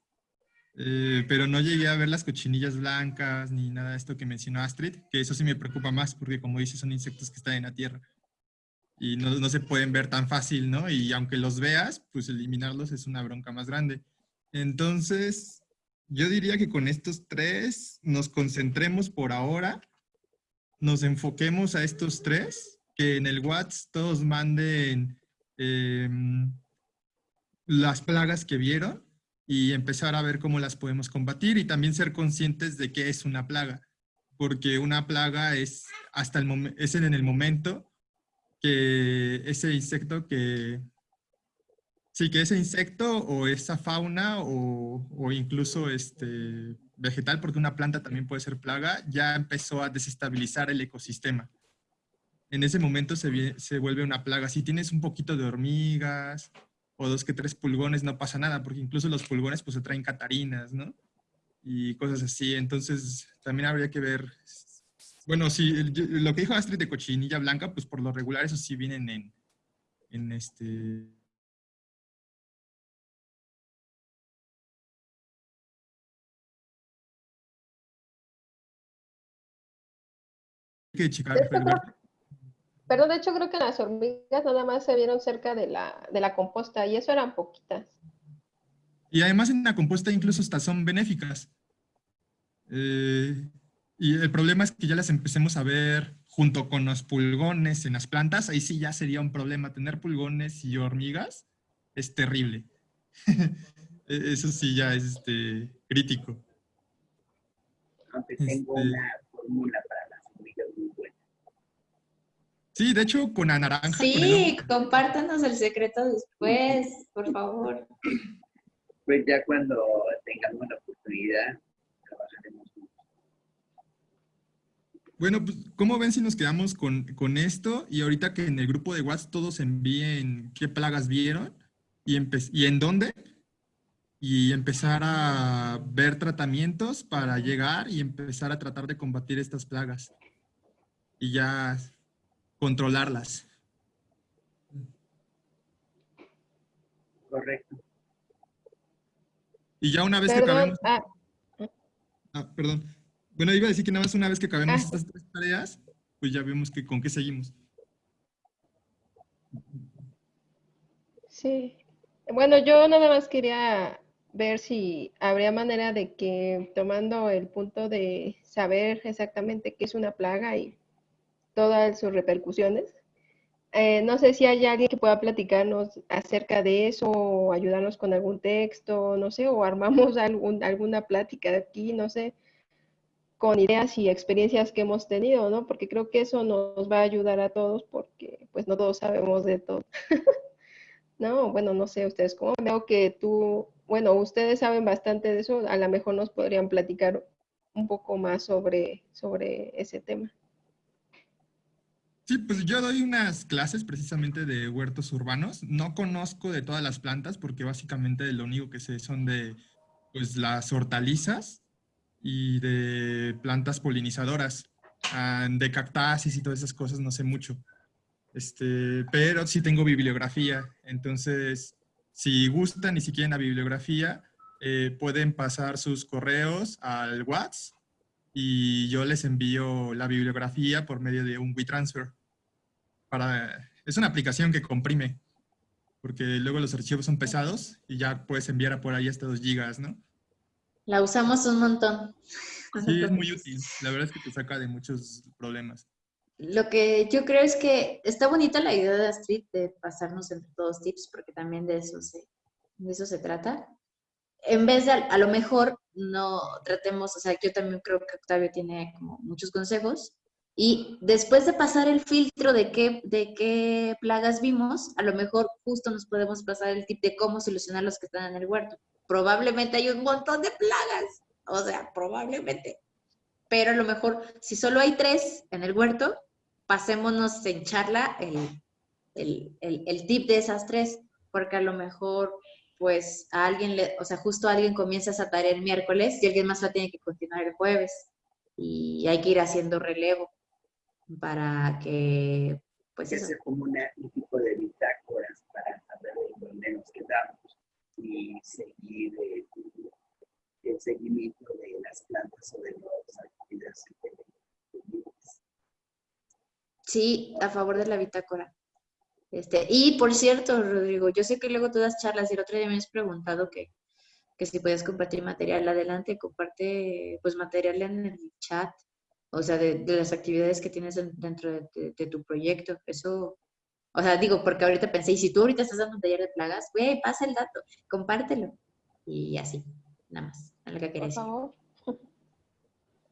eh, pero no llegué a ver las cochinillas blancas ni nada de esto que mencionó Astrid, que eso sí me preocupa más porque como dice son insectos que están en la tierra y no, no se pueden ver tan fácil, ¿no? Y aunque los veas, pues eliminarlos es una bronca más grande. Entonces, yo diría que con estos tres nos concentremos por ahora, nos enfoquemos a estos tres, que en el WhatsApp todos manden eh, las plagas que vieron y empezar a ver cómo las podemos combatir y también ser conscientes de qué es una plaga, porque una plaga es, hasta el es en el momento que ese insecto que Sí, que ese insecto o esa fauna o, o, incluso este vegetal, porque una planta también puede ser plaga, ya empezó a desestabilizar el ecosistema. En ese momento se, se vuelve una plaga. Si tienes un poquito de hormigas o dos que tres pulgones, no pasa nada, porque incluso los pulgones pues se traen catarinas, ¿no? Y cosas así. Entonces también habría que ver... Bueno, si lo que dijo Astrid de cochinilla blanca, pues por lo regular eso sí vienen en, en este que checar. Perdón, de hecho creo que las hormigas nada más se vieron cerca de la, de la composta y eso eran poquitas. Y además en la composta incluso hasta son benéficas. Eh, y el problema es que ya las empecemos a ver junto con los pulgones en las plantas, ahí sí ya sería un problema. Tener pulgones y hormigas es terrible. <laughs> E-, eso sí ya es este, crítico. Aunque tengo este... una fórmula para Sí, de hecho, con la naranja. Sí, con compártanos el secreto después, por favor. Pues ya cuando tengamos la oportunidad, trabajaremos Bueno, pues, ¿cómo ven si nos quedamos con, con, esto? Y ahorita que en el grupo de WhatsApp todos envíen qué plagas vieron y, y en dónde. Y empezar a ver tratamientos para llegar y empezar a tratar de combatir estas plagas. Y ya controlarlas. Correcto. Y ya una vez perdón, que acabemos... Ah. ah. perdón. Bueno, iba a decir que nada más una vez que acabemos ah. estas tres tareas, pues ya vemos que con qué seguimos. Sí. Bueno, yo nada más quería ver si habría manera de que tomando el punto de saber exactamente qué es una plaga y todas sus repercusiones, eh, no sé si hay alguien que pueda platicarnos acerca de eso o ayudarnos con algún texto, no sé, o armamos <laughs> algún, alguna plática aquí, no sé, con ideas y experiencias que hemos tenido, ¿no? Porque creo que eso nos va a ayudar a todos porque pues no todos sabemos de todo. <laughs> no, bueno, no sé ustedes cómo. Veo que tú, bueno, ustedes saben bastante de eso, a lo mejor nos podrían platicar un poco más sobre, sobre ese tema. Sí, pues yo doy unas clases precisamente de huertos urbanos. No conozco de todas las plantas porque básicamente lo único que sé son de pues, las hortalizas y de plantas polinizadoras. De cactáceas y todas esas cosas no sé mucho. Este, pero sí tengo bibliografía. Entonces, si gustan y si quieren la bibliografía, eh, pueden pasar sus correos al WhatsApp y yo les envío la bibliografía por medio de un WeTransfer es una aplicación que comprime, porque luego los archivos son pesados y ya puedes enviar a por ahí hasta 2 gigas, ¿no? La usamos un montón. Sí, es muy útil. La verdad es que te saca de muchos problemas. Lo que yo creo es que está bonita la idea de Astrid de pasarnos entre todos tips, porque también de eso se, de eso se trata. En vez de, a lo mejor, no tratemos, o sea, yo también creo que Octavio tiene como muchos consejos, y después de pasar el filtro de qué, de qué plagas vimos, a lo mejor justo nos podemos pasar el tip de cómo solucionar los que están en el huerto. Probablemente hay un montón de plagas, o sea, probablemente. Pero a lo mejor, si solo hay tres en el huerto, pasémonos en charla el, el, el, tip de esas tres, porque a lo mejor pues a alguien, le, o sea, justo alguien comienza esa tarea el miércoles y alguien más la tiene que continuar el jueves. Y hay que ir haciendo relevo para que, pues eso. como un tipo de bitácoras para saber dónde nos quedamos y seguir el, el seguimiento de las plantas o de las actividades Sí, a favor de la bitácora. Este, y por cierto, Rodrigo, yo sé que luego tú das charlas y el otro día me has preguntado que, que si puedes compartir material adelante, comparte pues material en el chat o sea, de, las actividades que tienes dentro de, tu proyecto. Eso, o sea, digo, porque ahorita pensé, y si tú ahorita estás dando un taller de plagas, güey, pasa el dato, compártelo. Y así, nada más, a lo que quería decir.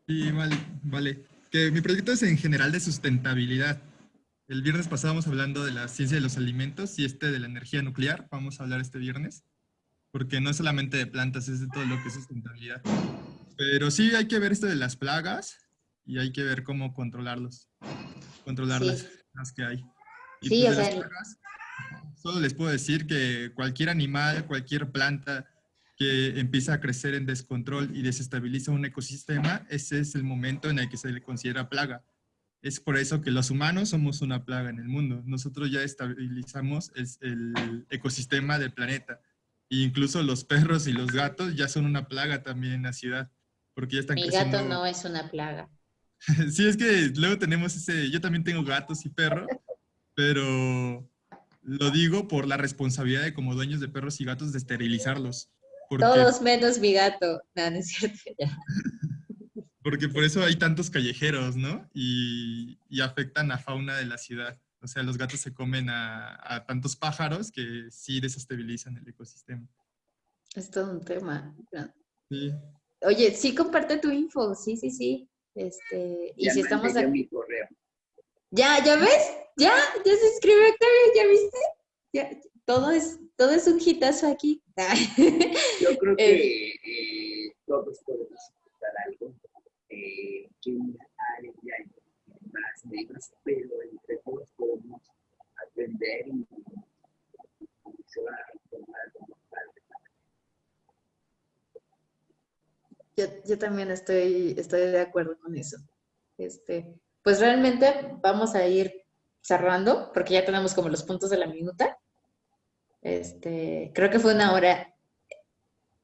Sí, vale, vale. Que mi proyecto es en general de sustentabilidad. El viernes pasado hablando de la ciencia de los alimentos y este de la energía nuclear. Vamos a hablar este viernes. Porque no es solamente de plantas, es de todo lo que es sustentabilidad. Pero sí hay que ver esto de las plagas y hay que ver cómo controlarlos, controlar las, que hay. sí, pues, o sea, solo les puedo decir que cualquier animal, cualquier planta que empieza a crecer en descontrol y desestabiliza un ecosistema, ese es el momento en el que se le considera plaga. Es por eso que los humanos somos una plaga en el mundo. Nosotros ya estabilizamos el, el ecosistema del planeta. E incluso los perros y los gatos ya son una plaga también en la ciudad. Porque ya están Mi gato no es una plaga. <laughs> Sí, es que luego tenemos ese, yo también tengo gatos y perros, pero lo digo por la responsabilidad de como dueños de perros y gatos de esterilizarlos. Todos menos mi gato. No, no es cierto. Ya. <laughs> Porque por eso hay tantos callejeros, ¿no? Y, y, afectan a fauna de la ciudad. O sea, los gatos se comen a, a tantos pájaros que sí desestabilizan el ecosistema. Es todo un tema. Sí. Oye, sí comparte tu info, sí, sí, sí. Este, y si estamos aquí. Ya, ¿ya ves? Ya, ya se inscribió Octavio, ¿ya viste? Ya, todo es, todo es un hitazo aquí. <laughs> Yo creo que eh, eh, todos podemos disfrutar algo. Eh, que hay más negros, pero entre todos podemos aprender y, y se va a tomar como Yo, también estoy, estoy de acuerdo con eso. Este, pues realmente vamos a ir cerrando, porque ya tenemos como los puntos de la minuta. Este, creo que fue una hora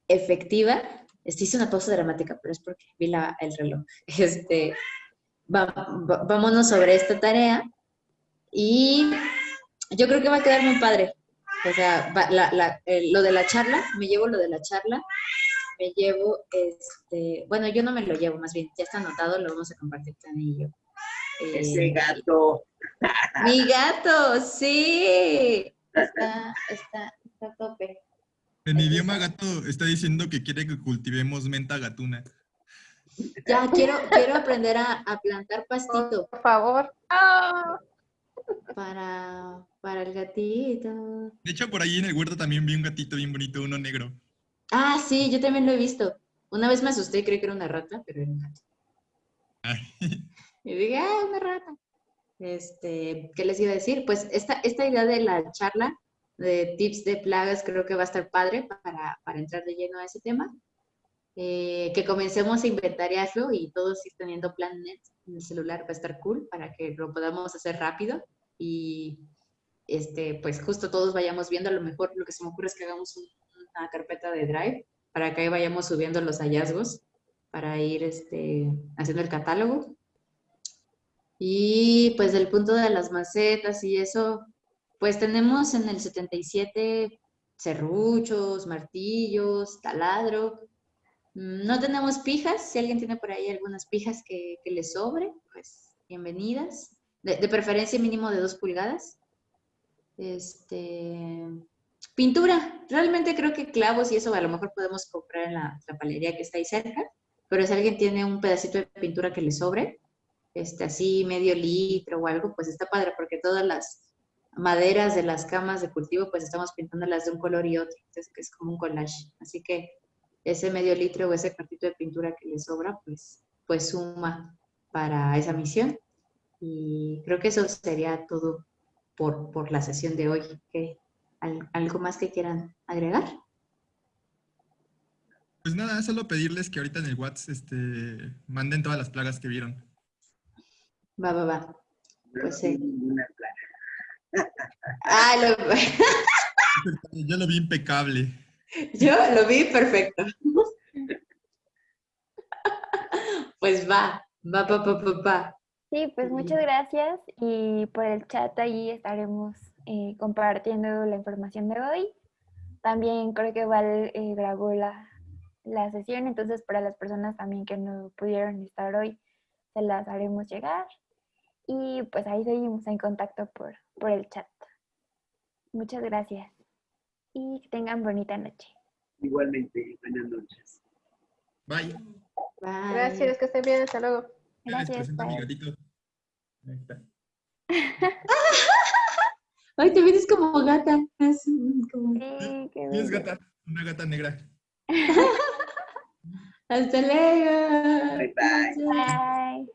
efectiva. Este, hice una pausa dramática, pero es porque vi la, el reloj. Este, vámonos sobre esta tarea y yo creo que va a quedar muy padre, O sea, lo de la charla, me llevo lo de la charla, me llevo, este, bueno, yo no me lo llevo, más bien, ya está anotado, lo vamos a compartir con y yo. Ese eh, gato. <laughs> Mi gato, sí. Está, está, está a tope. En idioma gato está diciendo que quiere que cultivemos menta gatuna. Ya, quiero, quiero aprender a, plantar pastito. Por favor. Para, para el gatito. De hecho, por ahí en el huerto también vi un gatito bien bonito, uno negro. Ah, sí, yo también lo he visto. Una vez me asusté y creí que era una rata, pero era un gato. <laughs> Y dije, ah, una rata. Este, ¿qué les iba a decir? Pues esta, esta idea de la charla de tips de plagas creo que va a estar padre para, para entrar de lleno a ese tema. Eh, que comencemos a inventariarlo y todos ir teniendo planet en el celular va a estar cool para que lo podamos hacer rápido y este, pues justo todos vayamos viendo, a lo mejor lo que se me ocurre es que hagamos una carpeta de Drive para que ahí vayamos subiendo los hallazgos para ir este, haciendo el catálogo. Y pues del punto de las macetas y eso, pues tenemos en el 77 serruchos, martillos, taladro, Mm, no tenemos pijas, si alguien tiene por ahí algunas pijas que, que le sobre, pues bienvenidas. De, preferencia mínimo de dos pulgadas. Este, pintura, realmente creo que clavos y eso a lo mejor podemos comprar en la, la palería que está ahí cerca, pero si alguien tiene un pedacito de pintura que le sobre, este, así medio litro o algo, pues está padre porque todas las maderas de las camas de cultivo pues estamos pintándolas de un color y otro, entonces es como un collage, así que ese medio litro o ese cuartito de pintura que le sobra, pues, pues suma para esa misión. Y creo que eso sería todo por, por la sesión de hoy. ¿Algo más que quieran agregar? Pues nada, solo pedirles que ahorita en el WhatsApp este, manden todas las plagas que vieron. Va, va, va. Pues sí. Ah, <laughs> Yo lo vi impecable. Yo lo vi perfecto. Pues va, va, va, va, va, Sí, pues muchas gracias y por el chat ahí estaremos eh, compartiendo la información de hoy. También creo que Val eh, grabó la, la sesión, entonces para las personas también que no pudieron estar hoy, se las haremos llegar. Y pues ahí seguimos en contacto por, por el chat. Muchas gracias y que tengan bonita noche. Igualmente, buenas noches. Bye. Bye. Gracias, que estén bien, hasta luego. Gracias. Mi gatito. Ahí está. <laughs> Ay, te ves como gata. Es como... Sí, es gata, una gata negra. <laughs> Hasta luego. Bye bye. Bye.